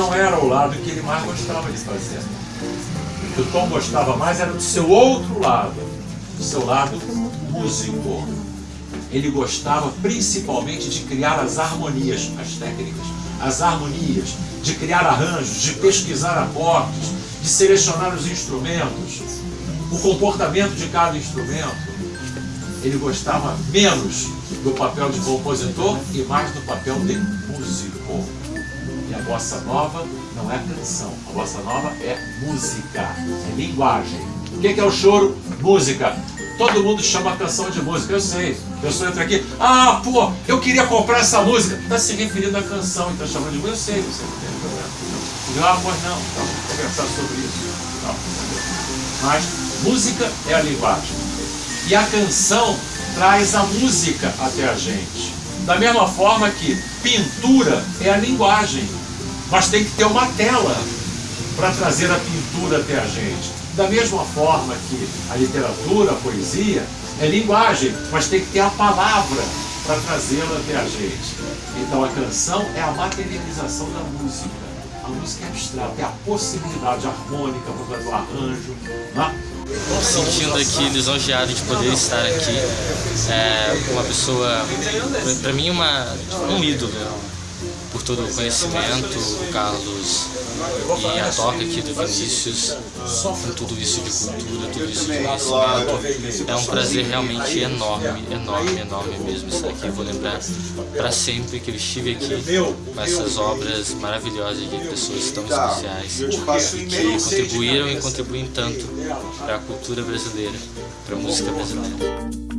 não era o lado que ele mais gostava de fazer. O que o Tom gostava mais era do seu outro lado, do seu lado músico. Ele gostava principalmente de criar as harmonias, as técnicas, as harmonias, de criar arranjos, de pesquisar acordes, de selecionar os instrumentos, o comportamento de cada instrumento. Ele gostava menos do papel de compositor e mais do papel de músico. A bossa nova não é canção, a bossa nova é música, é linguagem. O que é o choro? Música. Todo mundo chama a canção de música, eu sei. Eu sou entro aqui, ah, pô, eu queria comprar essa música. Está se referindo à canção e está chamando de música, eu sei, você não tem problema. Ah, pois não, então, vamos conversar sobre isso. Não. Mas música é a linguagem. E a canção traz a música até a gente. Da mesma forma que pintura é a linguagem, mas tem que ter uma tela para trazer a pintura até a gente. Da mesma forma que a literatura, a poesia, é linguagem, mas tem que ter a palavra para trazê-la até a gente. Então a canção é a materialização da música. A música é abstrata, é a possibilidade harmônica para fazer o arranjo. Né? sentindo aqui lisonjeado de poder estar aqui. É uma pessoa, para mim, uma, um ídolo por todo o conhecimento, o Carlos e a toca aqui do Vinícius, com tudo isso de cultura, tudo isso de conhecimento. É um prazer realmente enorme, enorme, enorme mesmo estar aqui. Vou lembrar para sempre que eu estive aqui com essas obras maravilhosas de pessoas tão especiais que contribuíram e contribuem tanto para a cultura brasileira, para a música brasileira.